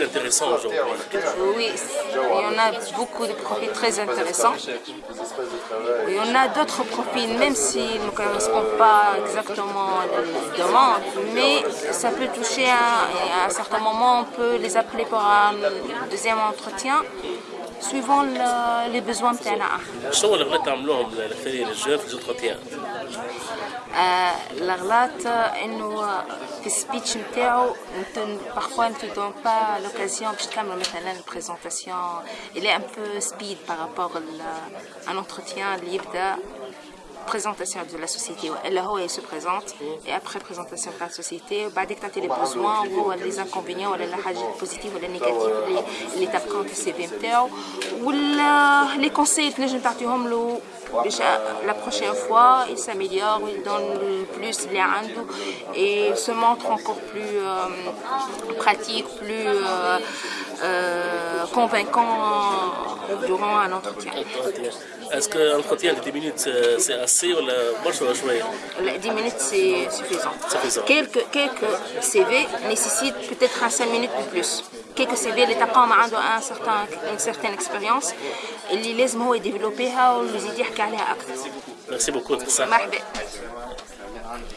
profils aujourd'hui. Oui, il y en a beaucoup de profils très intéressants. Il y en a d'autres profils, même s'ils ne correspondent pas exactement à la demande, mais ça peut toucher à un certain moment, on peut les appeler pour un deuxième entretien suivant le, les besoins نتاعنا شنو الغلط عملوهم الفريق الجون في زوتروتيان؟ الغلط انه في السبيتش نتاعو parfois ne te donne pas l'occasion باش تعمل مثلا البريزونطاسيون il est un peu speed par rapport à un entretien اللي يبدا présentation de la société où elle se présente. Et après présentation de la société bah dictater les besoins ou les inconvénients ou les positifs ou les négatifs les l'étape quand c'est ou les conseils que je partie home la prochaine fois il s'améliore il donne plus les et se montre encore plus euh, pratique plus euh, euh convaincant durant un entretien. Est-ce que entretien de 10 minutes, euh, c'est assez ou la marche la 10 minutes, c'est suffisant. Quelques, quelques CV nécessitent peut-être un 5 minutes ou plus. Quelques CV, les tapants ont un certain, une certaine expérience. Ils les ont développé, ils ont dit qu'ils allaient Merci beaucoup. Merci beaucoup.